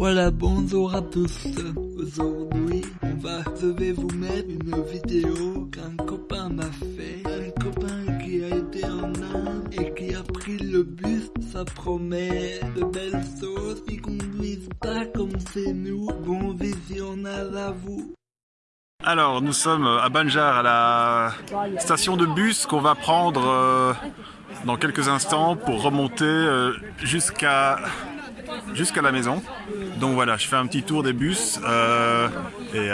Voilà, bonjour à tous. Aujourd'hui, je vais vous mettre une vidéo qu'un copain m'a fait. Un copain qui a été en Inde et qui a pris le bus. Ça promet de belles choses. Ils conduisent pas comme c'est nous. Bon visionnage à vous. Alors, nous sommes à Banjar, à la station de bus qu'on va prendre euh, dans quelques instants pour remonter euh, jusqu'à jusqu'à la maison. Donc voilà, je fais un petit tour des bus euh, et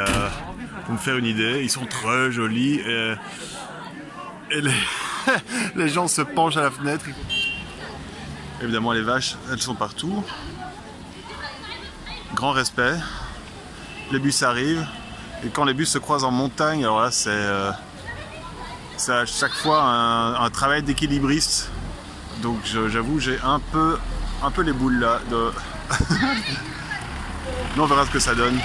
pour me faire une idée, ils sont très jolis et, les, gens se penchent à la fenêtre. Évidemment, les vaches, elles sont partout. Grand respect. Les bus arrivent. Et quand les bus se croisent en montagne, alors là c'est euh, à chaque fois un, travail d'équilibriste. Donc j'avoue j'ai un peu, un peu les boules là. Mais on verra ce que ça donne.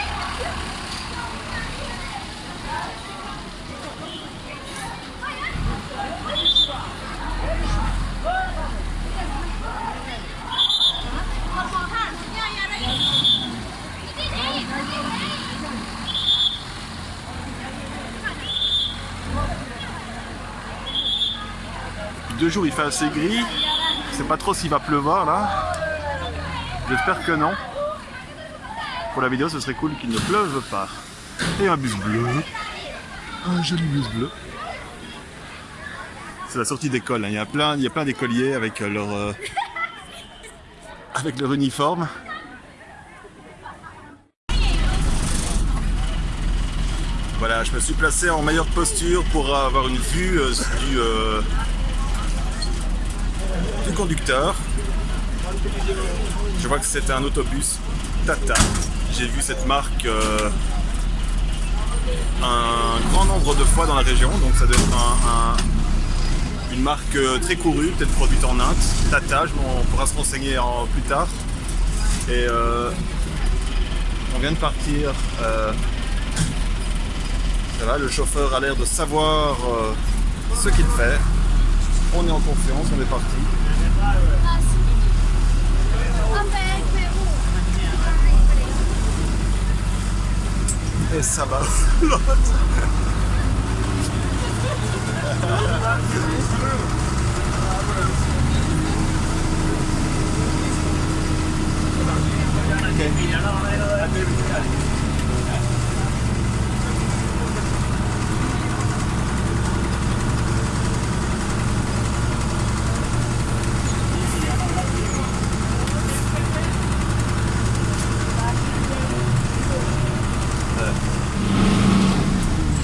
deux jours il fait assez gris. Je sais pas trop s'il va pleuvoir là. J'espère que non. Pour la vidéo ce serait cool qu'il ne pleuve pas. Et un bus bleu. Un joli bus bleu. C'est la sortie d'école. Hein. Il y a plein, il y a plein d'écoliers avec leur euh, avec leur uniforme. Voilà, je me suis placé en meilleure posture pour avoir une vue euh, du, euh, du conducteur. Je vois que c'est un autobus Tata. J'ai vu cette marque euh, un grand nombre de fois dans la région, donc ça doit être un, une marque euh, très courue, peut-être produite en Inde. Tata, on pourra se renseigner en, plus tard. Et euh, on vient de partir. Ça va, le chauffeur a l'air de savoir ce qu'il fait. On est en confiance, on est parti. Et ça va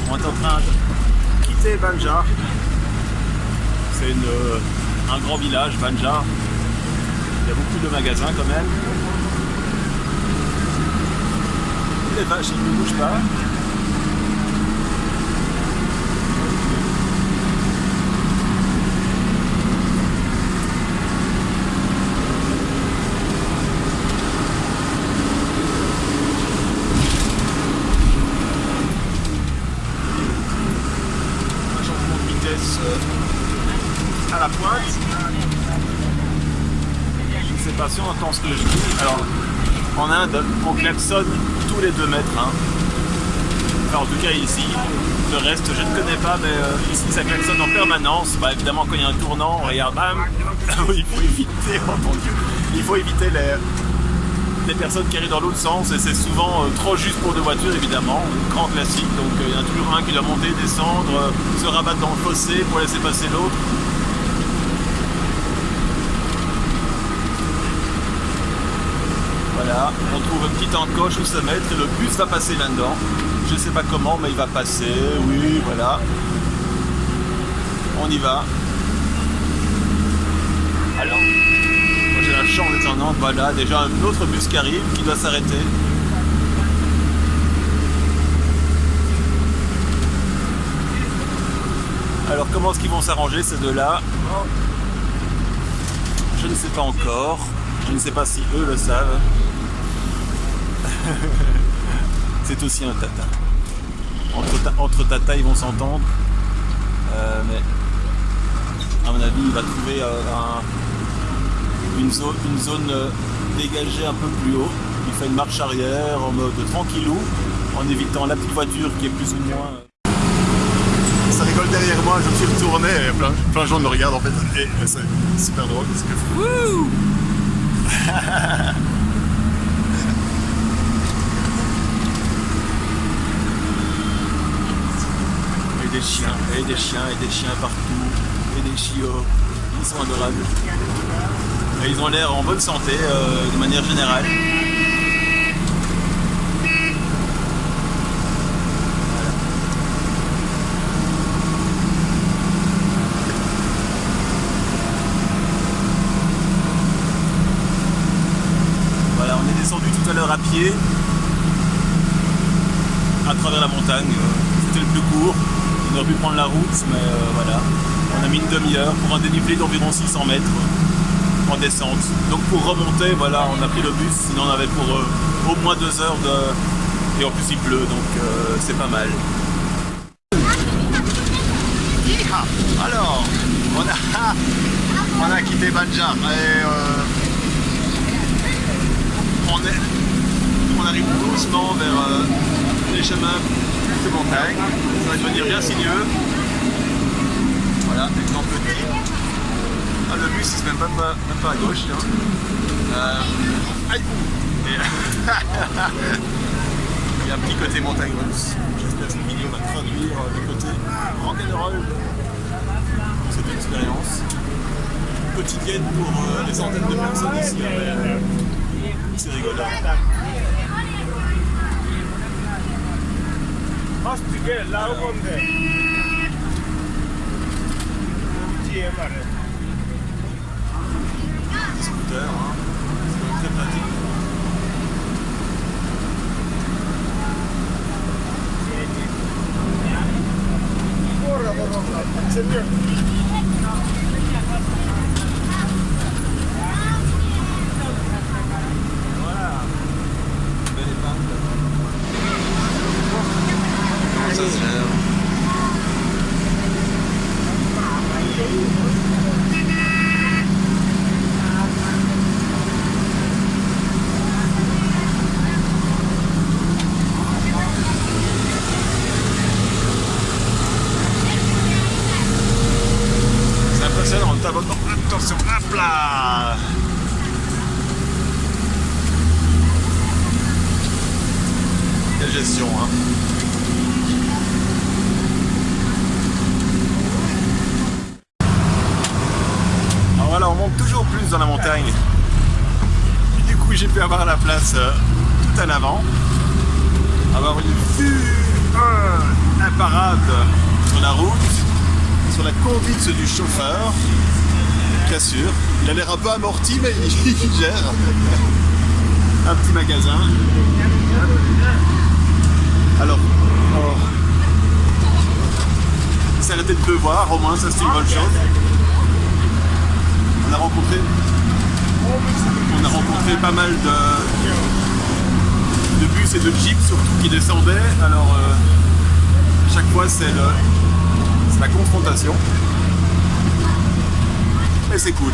On est en train de quitter Banjar. C'est euh, un grand village, Banjar. Il y a beaucoup de magasins quand même. Les vaches, ne bougent pas. Euh, à la pointe. Je ne sais pas si on entend ce que je dis. Alors, en Inde, on klaxonne tous les deux mètres. hein. En tout cas ici. Le reste, je ne connais pas, mais euh, ici, ça klaxonne en permanence. Bah, évidemment, quand il y a un tournant, regarde, bam Il faut éviter, oh mon Dieu, il faut éviter les, les personnes qui arrivent dans l'autre sens et c'est souvent euh, trop juste pour deux voitures évidemment, grand classique, donc euh, il y a toujours un qui doit monter, descendre, se rabattre dans le fossé pour laisser passer l'autre. On trouve une petite encoche où se mettre et le bus va passer là-dedans. Je sais pas comment mais il va passer, oui voilà. On y va. Alors, moi j'ai la chance d'être en voilà, déjà un autre bus qui arrive, qui doit s'arrêter. Alors comment est-ce qu'ils vont s'arranger ces deux-là? Je ne sais pas encore. Je ne sais pas si eux le savent. C'est aussi un tata. Entre, ta- entre tata ils vont s'entendre. Euh, mais à mon avis il va trouver euh, un- une zone, une zone euh, dégagée un peu plus haut. Il fait une marche arrière en mode tranquillou, en évitant la petite voiture qui est plus ou moins. Ça rigole derrière moi, je me suis retourné et plein, plein de gens me regardent en fait. Et c'est super drôle parce que. Wouh des chiens, et des chiens, et des chiens partout, et des chiots. Ils sont adorables. Et ils ont l'air en bonne santé euh, de manière générale. Voilà, on est descendu tout à l'heure à pied à travers la montagne. C'était le plus court. On aurait pu prendre la route, mais euh, voilà. On a mis une demi-heure pour un dénivelé d'environ 600 mètres en descente. Donc pour remonter, voilà, on a pris le bus, sinon on avait pour euh, au moins deux heures de... Et en plus il pleut, donc euh, c'est pas mal. Alors, on a, on a quitté Banjar et euh, on, est, on arrive doucement vers les chemins montagne. Ça va devenir bien sinueux. Voilà, exemple petit. Ah, le bus il se met même pas, pas à gauche. Hein. Euh, aïe Et, Il y a un petit côté montagne russe. J'espère que cette vidéo va traduire le côté rock'n'roll cette expérience quotidienne pour euh, les centaines de personnes ici. C'est rigolo. Scooter, hein. c'est quand même très pratique. Voilà. Belle épingle. Comment ça se gère C'est Attention, hop là Quelle gestion, hein Alors voilà, on monte toujours plus dans la montagne. Du coup, j'ai pu avoir la place euh, tout en avant. Avoir une vue euh, imparable sur la route sur la conduite du chauffeur. Sûr, il a l'air un peu amorti, mais il, gère. Un petit magasin. Alors, oh. il s'est arrêté de pleuvoir, au moins ça c'est une bonne chose. On a rencontré, on a rencontré pas mal de, de bus et de jeeps surtout qui descendaient. Alors, euh, chaque fois c'est le, la confrontation. Et c'est cool.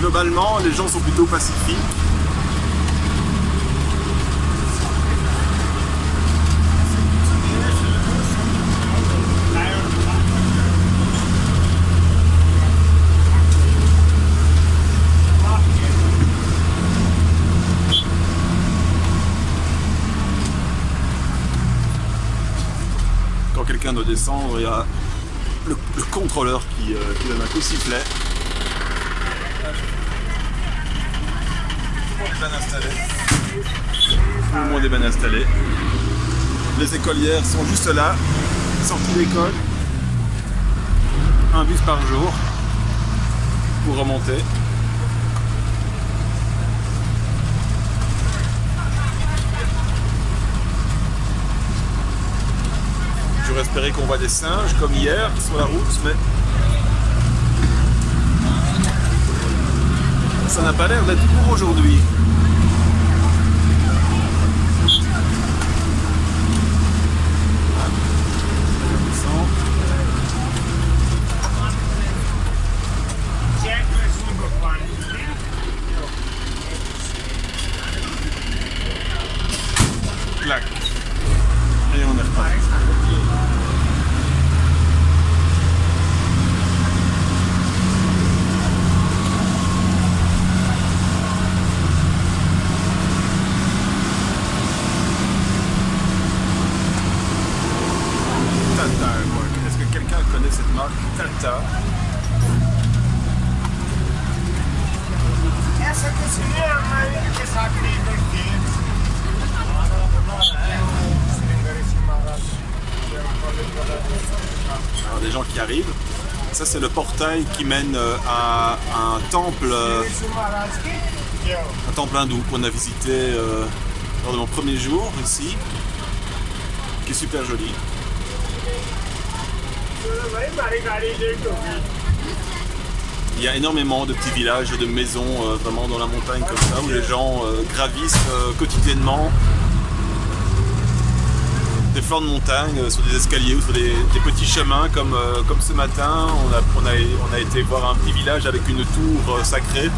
Globalement, les gens sont plutôt pacifiques. Quand doit descendre, il y a le, le contrôleur qui, euh, qui donne un coup de sifflet. Tout le monde est bien installé. Tout. Les écolières sont juste là, sorties d'école. Un bus par jour pour remonter. Espéré qu'on voit des singes comme hier sur la route, mais ça n'a pas l'air d'être pour aujourd'hui. Tata? Essa cozinha é a maioria que sabe perché. Alors, des gens qui arrivent. Ça, c'est le portail qui mène euh, à un temple, euh, un temple hindou qu'on a visité euh, lors de mon premier jour ici, qui est super joli. Il y a énormément de petits villages, de maisons euh, vraiment dans la montagne comme ça, où les gens euh, gravissent euh, quotidiennement des flancs de montagne, sur des escaliers ou sur des, des petits chemins comme, comme ce matin. On a, on, a, on a été voir un petit village avec une tour sacrée.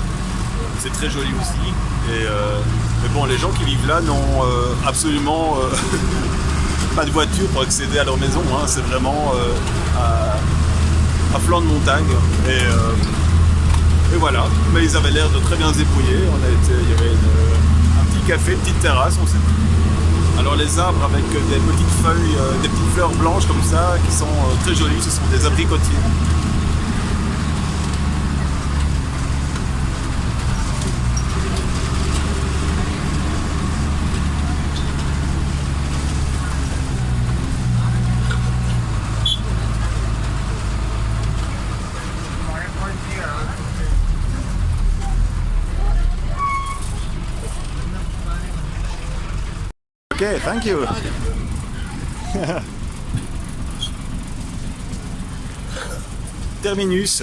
C'est très joli aussi. Et, mais bon, les gens qui vivent là n'ont absolument pas de voiture pour accéder à leur maison. hein. C'est vraiment euh, à, flanc de montagne. Et, euh, et voilà. Mais ils avaient l'air de très bien se. On a été, il y avait un petit café, une petite terrasse. On s'est alors les arbres avec des petites feuilles, euh, des petites fleurs blanches comme ça, qui sont très jolies, ce sont des abricotiers. Ok, thank you. Terminus.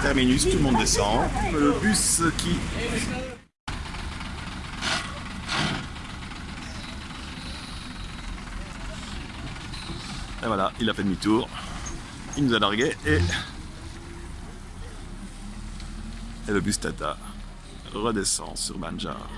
Terminus, tout le monde descend. Le bus qui... Et voilà, il a fait demi-tour. Il nous a largué et... Et le bus Tata redescend sur Banjar.